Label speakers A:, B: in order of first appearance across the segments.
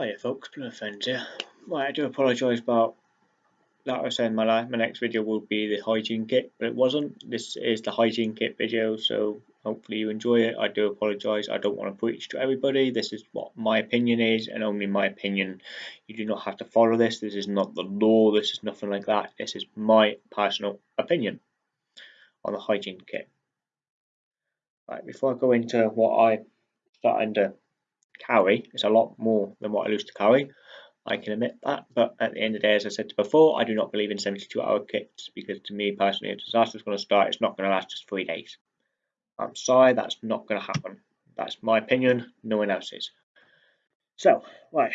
A: Hiya folks, Blue Friends here. Right, I do apologise about like I was saying my my next video will be the hygiene kit, but it wasn't. This is the hygiene kit video, so hopefully you enjoy it. I do apologise, I don't want to preach to everybody. This is what my opinion is, and only my opinion. You do not have to follow this. This is not the law, this is nothing like that. This is my personal opinion on the hygiene kit. Right, before I go into what I starting to carry. It's a lot more than what I lose to carry. I can admit that, but at the end of the day, as I said before, I do not believe in 72 hour kits because to me personally, a disaster is going to start, it's not going to last just three days. I'm sorry, that's not going to happen. That's my opinion, no one else's. So, right,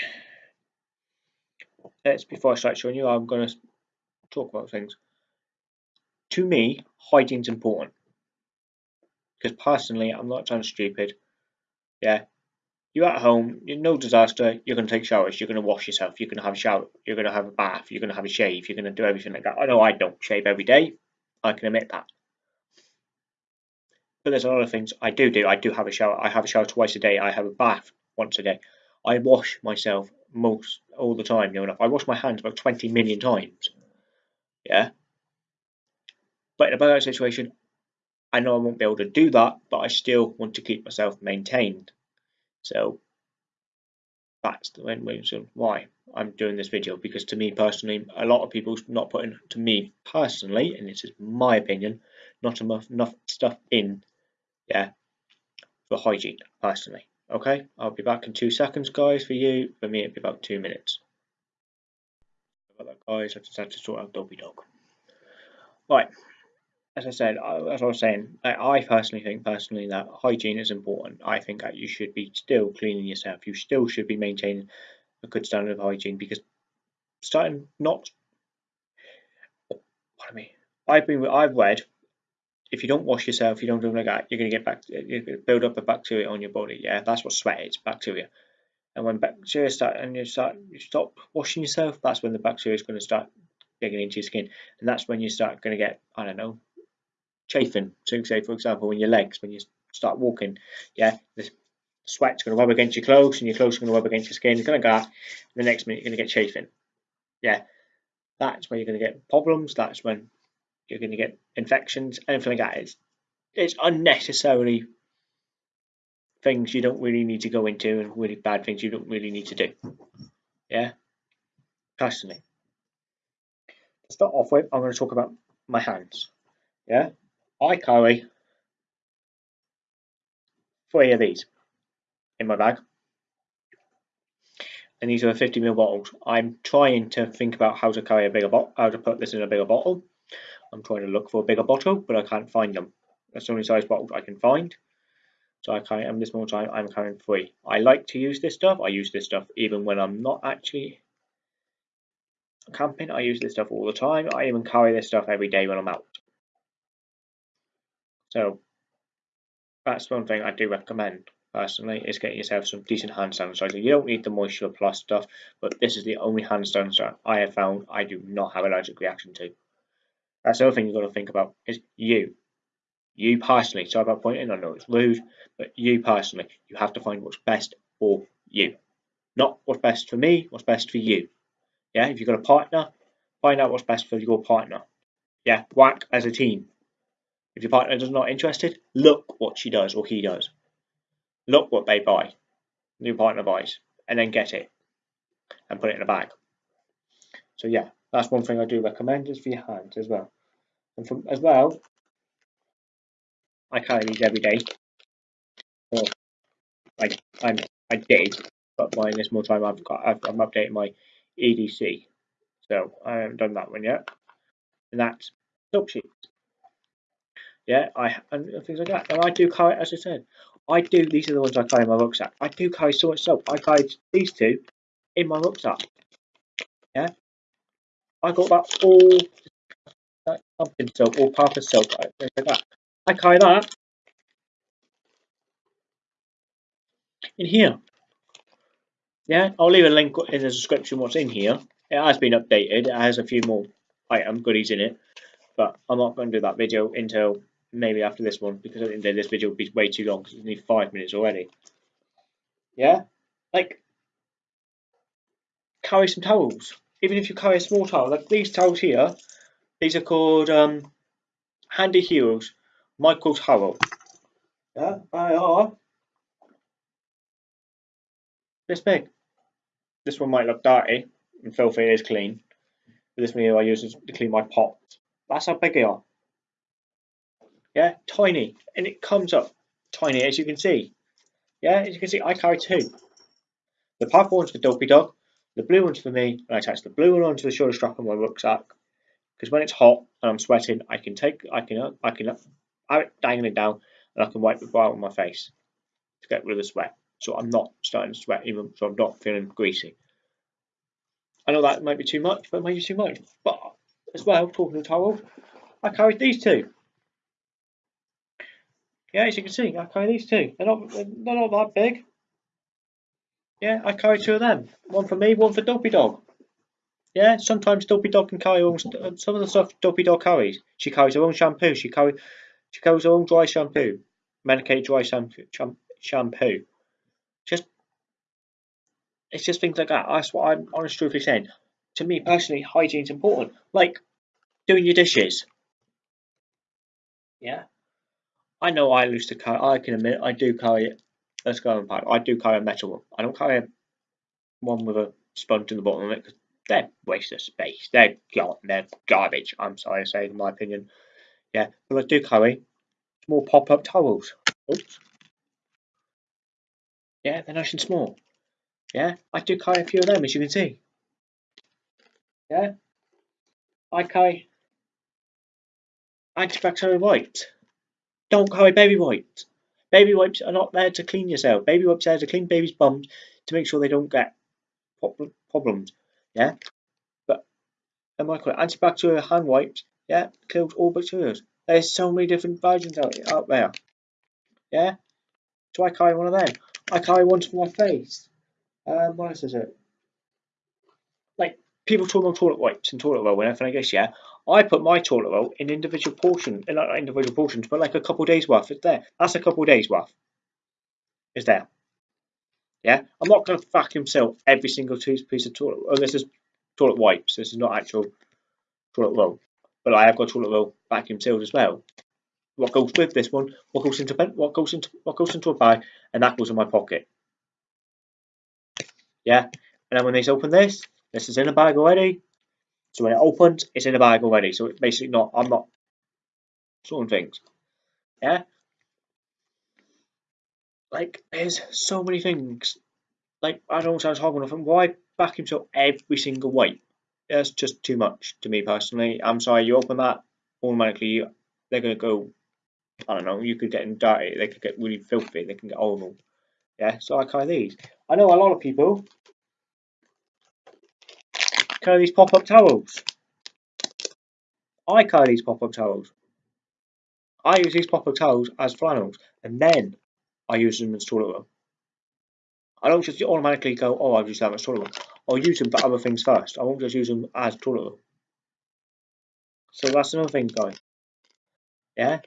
A: let's before I start showing you, I'm going to talk about things. To me, hygiene's important because personally, I'm not trying stupid. Yeah, you're at home, you're no disaster, you're going to take showers, you're going to wash yourself, you're going to have a shower, you're going to have a bath, you're going to have a shave, you're going to do everything like that. I know I don't shave every day, I can admit that. But there's a lot of things I do do. I do have a shower, I have a shower twice a day, I have a bath once a day. I wash myself most all the time, you know, enough. I wash my hands about 20 million times. Yeah. But in a bad situation, I know I won't be able to do that, but I still want to keep myself maintained. So that's the main reason why I'm doing this video because to me personally, a lot of people not putting to me personally, and this is my opinion, not enough enough stuff in, yeah, for hygiene personally. Okay, I'll be back in two seconds, guys. For you, for me, it'll be about two minutes. About that, guys. I just had to sort out Dobby Dog. Right, as I said, as I was saying, I personally think personally that hygiene is important. I think that you should be still cleaning yourself. You still should be maintaining a good standard of hygiene because starting not. I mean, I've been I've read if you don't wash yourself, you don't do like that, you're going to get back, you build up a bacteria on your body. Yeah, that's what sweat is, bacteria. And when bacteria start and you start you stop washing yourself, that's when the bacteria is going to start digging into your skin, and that's when you start going to get I don't know chafing. So say, for example, in your legs, when you start walking, yeah, the sweat's going to rub against your clothes and your clothes are going to rub against your skin. It's going to go The next minute, you're going to get chafing. Yeah, that's when you're going to get problems. That's when you're going to get infections, anything like that. It's, it's unnecessary things you don't really need to go into and really bad things you don't really need to do. Yeah, personally. To start off with, I'm going to talk about my hands. Yeah, I carry three of these in my bag. And these are 50ml bottles. I'm trying to think about how to carry a bigger bottle, how to put this in a bigger bottle. I'm trying to look for a bigger bottle, but I can't find them. That's the only size bottle I can find. So I carry, this more time, I'm carrying three. I like to use this stuff. I use this stuff even when I'm not actually camping. I use this stuff all the time. I even carry this stuff every day when I'm out. So that's one thing I do recommend personally is getting yourself some decent hand sanitizer. You don't need the Moisture Plus stuff, but this is the only hand sanitizer I have found I do not have allergic reaction to. That's the other thing you've got to think about is you. You personally, sorry about pointing, I know it's rude, but you personally, you have to find what's best for you. Not what's best for me, what's best for you. Yeah, if you've got a partner, find out what's best for your partner. Yeah, work as a team. If your partner is not interested, look what she does or he does. Look what they buy, new partner buys, and then get it and put it in a bag. So yeah, that's one thing I do recommend is for your hands as well. And from as well, I carry these every day. Or I did, but by this more time I've got I've, I'm updating my EDC, so I haven't done that one yet. And that's soap sheets. Yeah, I and things like that. And I do carry, as I said, I do. These are the ones I carry in my rucksack. I do carry so much soap. I carry these two in my rucksack. Yeah, I got that all that pumpkin soap, or purpose soap, things like that. I carry that in here. Yeah, I'll leave a link in the description what's in here. It has been updated. It has a few more item goodies in it, but I'm not going to do that video until maybe after this one because I think of this video will be way too long because it's only five minutes already. Yeah, like carry some towels. Even if you carry a small towel, like these towels here, these are called um, Handy Heroes Micro Towel. Yeah, they are this big. This one might look dirty and filthy, it is clean. But this one here I use to clean my pot. That's how big they are. Yeah, tiny. And it comes up tiny as you can see. Yeah, as you can see, I carry two. The purple one's for Dopey Dog, the blue one's for me, and I attach the blue one onto the shoulder strap on my rucksack. Because when it's hot and I'm sweating, I can take, I can, I can, I it dangling down, and I can wipe the bar on my face to get rid of the sweat. So I'm not starting to sweat, even so I'm not feeling greasy. I know that might be too much, but it might be too much. But as well, talking of towels, I carried these two. Yeah, as you can see, I carry these two. They're not, they're not that big. Yeah, I carry two of them. One for me, one for Dopey Dog. Yeah, sometimes Dopey Dog can carry all, uh, some of the stuff Dopey Dog carries. She carries her own shampoo. She carry, she carries her own dry shampoo, medicated dry shampoo. shampoo. Just, it's just things like that. That's what I'm honestly truthfully saying. To me personally, hygiene's important. Like doing your dishes. Yeah, I know I used to carry. I can admit I do carry let's go and pack, I do carry a metal one. I don't carry a one with a sponge in the bottom of it because they're waste of space. They're gar- they're garbage. I'm sorry to say, in my opinion. Yeah, but I do carry small pop-up towels. Oops. Yeah, they're nice and small. Yeah, I do carry a few of them, as you can see. Yeah, I carry antibacterial wipes. Don't carry baby wipes. Baby wipes are not there to clean yourself. Baby wipes are there to clean babies' bums to make sure they don't get problems. Yeah, but am I correct? Antibacterial hand wipes, yeah, kills all bacteria. There's so many different versions out, out there. Yeah, so I carry one of them. I carry one for my face. Um, what else is it? Like people talk about toilet wipes and toilet roll and everything. I guess yeah. I put my toilet roll in individual portions, not individual portions, but like a couple days worth. It's there. That's a couple days worth. Is there. Yeah, I'm not going to vacuum seal every single piece of toilet. Oh, this is toilet wipes. This is not actual toilet roll, but I have got toilet roll vacuum sealed as well. What goes with this one? What goes into what goes into what goes into a bag, and that goes in my pocket. Yeah, and then when they open this, this is in a bag already. So when it opens, it's in a bag already. So it's basically not, I'm not sorting things. Yeah? Like, there's so many things. Like, I don't sound horrible enough. And Why back himself every single wipe? That's just too much to me personally. I'm sorry, you open that, automatically they're going to go, I don't know, you could get in dirty, they could get really filthy, they can get horrible. Yeah, so I carry these. I know a lot of people pop-up towels. I pop-up towels. I use these pop-up towels as flannels, and then I use them as toilet roll. I don't just automatically go, oh, I've used them as toilet roll. I'll use them for other things first. I won't just use them as toilet roll. So that's another thing, guys. Yeah?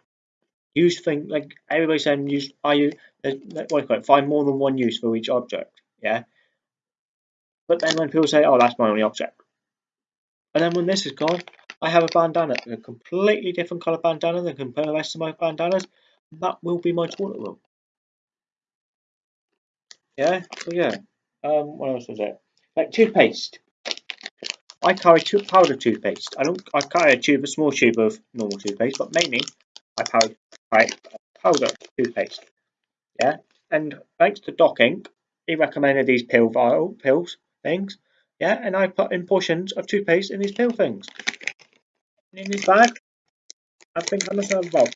A: Use things, like everybody's saying, use, I use, what do you call it, find more than one use for each object. Yeah? But then when people say, oh, that's my only object, and then when this is gone, I have a bandana, a completely different colour bandana than compare the rest of my bandanas. That will be my toilet roll. Yeah, so yeah. Um, what else was it? Like toothpaste. I carry two powder toothpaste. I don't. I carry a tube, a small tube of normal toothpaste, but mainly I carry right, powder toothpaste. Yeah, and thanks to Doc Ink, he recommended these pill vial pills things. Yeah, and I put in portions of toothpaste in these pill things. And in this bag, I think I must have about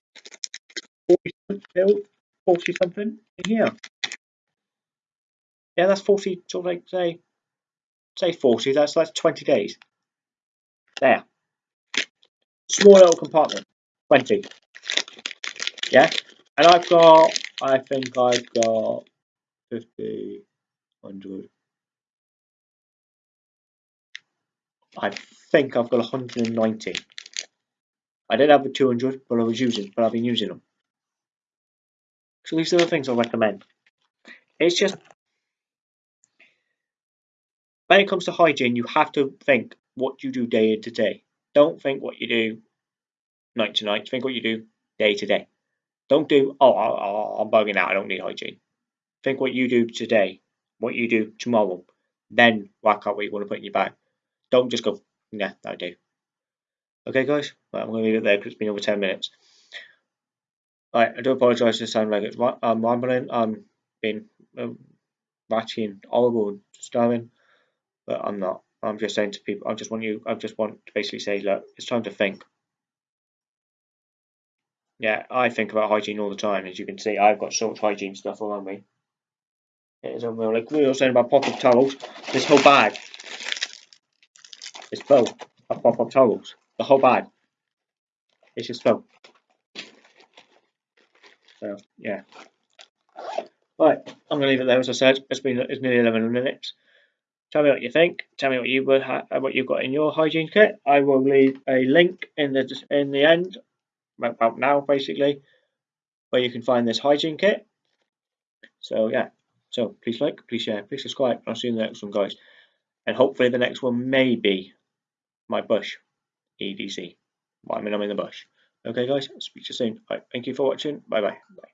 A: 40 pill, 40 something in here. Yeah, that's 40, sort of like, say, say 40, that's like 20 days. There. Small little compartment, 20. Yeah, and I've got, I think I've got 50, 100, I think I've got 190. I did have the 200, but I was using, but I've been using them. So these are the things I recommend. It's just when it comes to hygiene, you have to think what you do day to day. Don't think what you do night to night. Think what you do day to day. Don't do, oh, I'm bugging out. I don't need hygiene. Think what you do today, what you do tomorrow. Then work out what you want to put in your bag. Don't just go, yeah, I do. Okay, guys, I'm going to leave it there because it's been over 10 minutes. Right, I do apologise to sound like it's I'm rambling. I'm being um, ratchy and horrible and disturbing, but I'm not. I'm just saying to people, I just want you, I just want to basically say, look, it's time to think. Yeah, I think about hygiene all the time. As you can see, I've got so much hygiene stuff around me. It is unreal. Like we were saying about pop-up towels, this whole bag is full of pop-up towels. The whole bag. It's just full. So yeah. Right, I'm gonna leave it there. As I said, it's been it's nearly 11 minutes. Tell me what you think. Tell me what you would uh, what you've got in your hygiene kit. I will leave a link in the in the end about now basically where you can find this hygiene kit. So yeah, so please like, please share, please subscribe. I'll see you in the next one, guys. And hopefully the next one may be my bush EDC. I mean, I'm in the bush. Okay, guys, speak to you soon. Right, thank you for watching. Bye-bye. Bye.